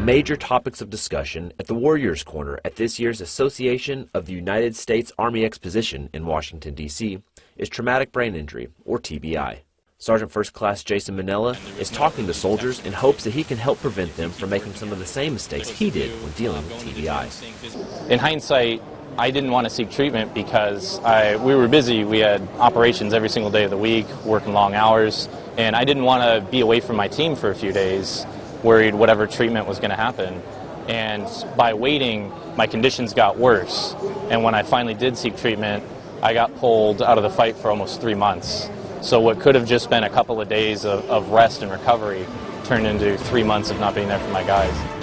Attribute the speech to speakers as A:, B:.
A: major topics of discussion at the Warriors Corner at this year's Association of the United States Army Exposition in Washington, D.C. is traumatic brain injury, or TBI. Sergeant First Class Jason Manella is talking to soldiers in hopes that he can help prevent them from making some of the same mistakes he did when dealing with TBI.
B: In hindsight, I didn't want to seek treatment because I, we were busy. We had operations every single day of the week, working long hours, and I didn't want to be away from my team for a few days, worried whatever treatment was going to happen. And by waiting, my conditions got worse. And when I finally did seek treatment, I got pulled out of the fight for almost three months. So what could have just been a couple of days of, of rest and recovery turned into three months of not being there for my guys.